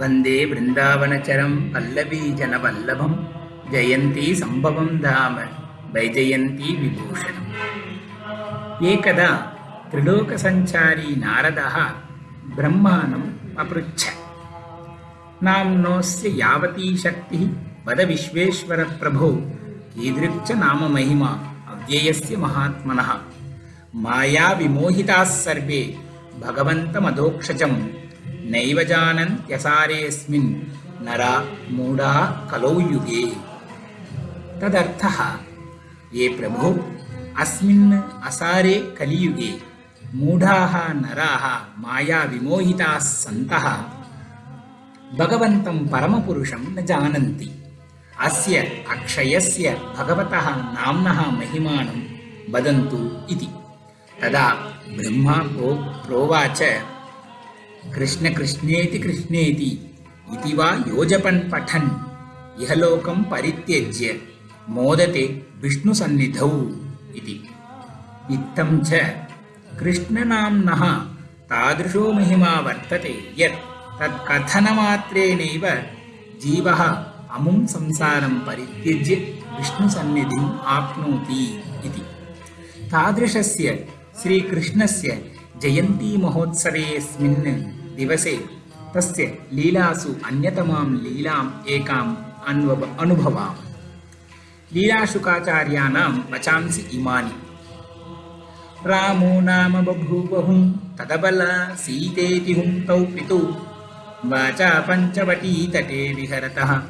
वन्दे वृन्दावनचरं पल्लवीजनवल्लभं जयन्ती सम्भवं धाम वैजयन्ती विभूषणम्। एकदा त्रिलोकसञ्चारी नारदः ब्रह्माणम् अपृच्छ। नाम्नोऽस्य यावती शक्तिः वद विश्वेश्वरप्रभो कीदृक् च नाम महिमा अव्ययस्य महात्मनः। मायाविमोहिताः सर्वे भगवन्तमधोक्षजं नैव जानन्त्यसारेऽस्मिन् नरा मूढा कलौ युगे। तदर्थः ये प्रभो अस्मिन् असारे कलियुगे मूढाः नराः मायाविमोहिताः सन्तः भगवन्तं परमपुरुषं न जानन्ति। अस्य अक्षयस्य भगवतः नाम्नः महिमानं वदन्तु इति। तदा ब्रह्मा प्रो प्रोवाच कृष्णकृष्णेति कृष्णेति इति वा योजपन् पठन्। इहलोकं परित्यज्य मोदते विष्णुसन्निधौ इति। इत्थं च कृष्णनाम्नः तादृशो महिमा वर्तते यत् तत्कथनमात्रेणैव जीवः अमुं संसारं परित्यज्य विष्णुसन्निधिम् आप्नोति इति। तादृशस्य श्रीकृष्णस्य जयन्तीमहोत्सवेऽस्मिन् दिवसे तस्य लीलासु अन्यतमां लीलाम् एकाम् अनुभवाम। लीलाशुकाचार्याणां वचांसि इमानि। रामो नाम बभूवहुं तदबल सीतेति हुं तौ पितौ। वाचा पञ्चवटीतटे विहरतः।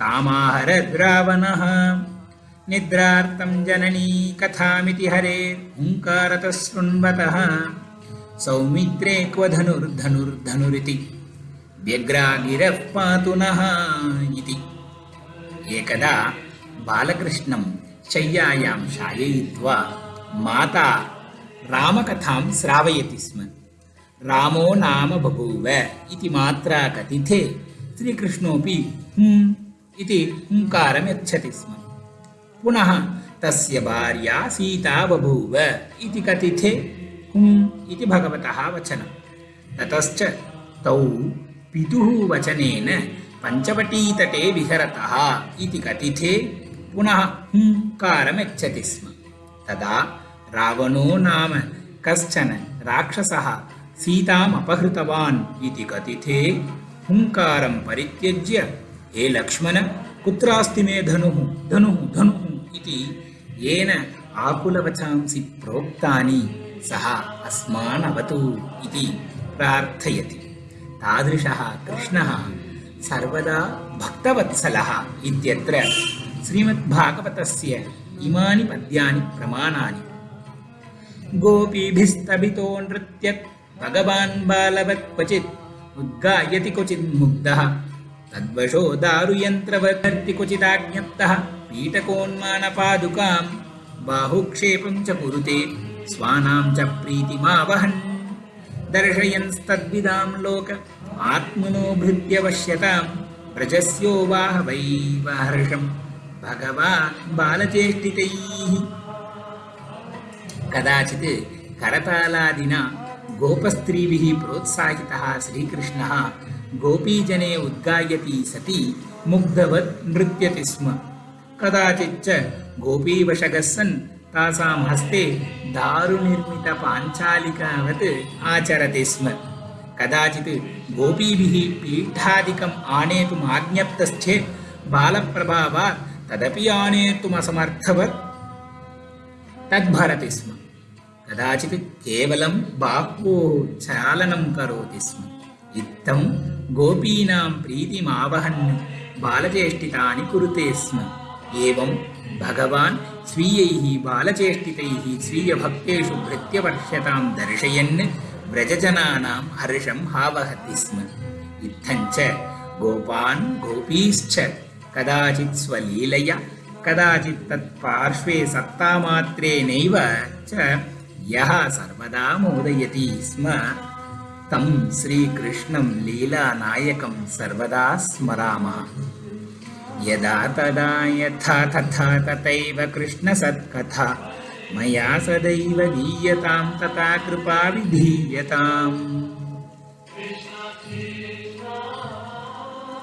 तामाहरद्रावणः निद्रार्तं जननी कथामिति हरे। हुङ्कारतः शृण्वतः सौमित्रे क्व धनुर्धनुर्धनुरिति व्यग्रागिरः पातु नः इति। एकदा बालकृष्णं शय्यायां शाययित्वा माता रामकथां श्रावयति स्म। रामो नाम बभूव इति मात्रा कथिते श्रीकृष्णोऽपि हुम् इति हुङ्कारं यच्छति स्म। पुनः तस्य भार्या सीता बभूव इति कथिते हुम् इति भगवतः वचनं। ततश्च तौ पितुः वचनेन पञ्चवटीतटे विहरतः इति कथिते पुनः हुङ्कारं यच्छति स्म। तदा रावणो नाम कश्चन राक्षसः सीताम् अपहृतवान् इति कथिते हुङ्कारं परित्यज्य हे लक्ष्मण कुत्रास्ति मे धनुः? धनुः धनुः! इति येन आकुलवचांसि प्रोक्तानि सः अस्मान् अवतु इति प्रार्थयति। तादृशः कृष्णः सर्वदा भक्तवत्सलः इत्यत्र श्रीमद्भागवतस्य इमानि पद्यानि प्रमाणानि। गोपीभिस्तभितो नृत्यत् भगवान् बालवत् क्वचित् उद्गायति क्वचित् मुग्धः। तद्वशो दारुयन्त्रवर्ति क्वचिदाज्ञप्तः पीठकोन्मानपादुकां बाहुक्षेपं च कुरुते स्वानां च प्रीतिमावहन्। दर्शयन्स्तद्विदां लोक आत्मनो बालचेष्टितैः। कदाचित् करतालादिना गोपस्त्रीभिः प्रोत्साहितः श्रीकृष्णः गोपीजने उद्गायति सति मुग्धवत् नृत्यति स्म। कदाचिच्च गोपीवशगः सन् తాసాం హస్తే దారునిర్మిత పాంచాలికావత్ ఆచరతి స్మ. కదాచిత్ గోపీభి పీఠాదికం ఆనేతుం ఆజ్ఞప్తశ్చే బాలప్రభావా తదపి ఆనేతుమసమర్థవత్ తద్భరతి స్మ. కదాచిత్ కేవలం బాహ్వో చాలనం కరోతి స్మ. ఇత్తం గోపీనాం ప్రీతిమావహన్ బాలచేష్టితాని కురుతే స్మ. ఏవం भगवान् स्वीयैः बालचेष्टितैः स्वीयभक्तेषु भृत्यवर्ष्यतां दर्शयन् व्रजजनानां हर्षम् आवहति स्म। इत्थञ्च गोपान् गोपीश्च कदाचित् स्वलीलया कदाचित् तत्पार्श्वे सत्तामात्रेणैव च यः सर्वदा मोदयति स्म। तं श्रीकृष्णं लीलानायकं सर्वदा स्मरामः यदा तदा यथा तथा तथैव कृष्णसत्कथा। मया सदैव गीयतां तथा कृपा विधीयताम्